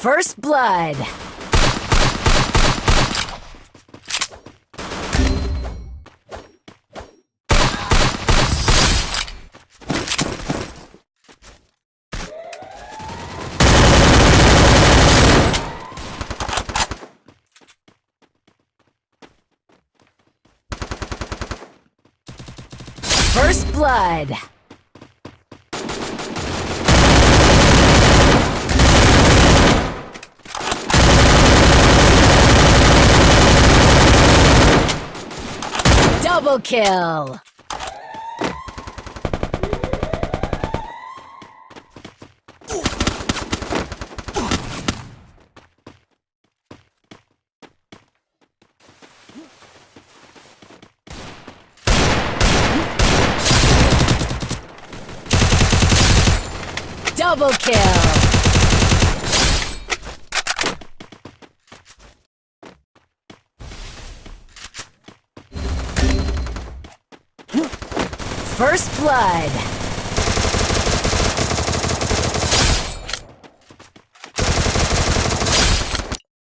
First blood. First blood. Double kill! Double kill! First blood.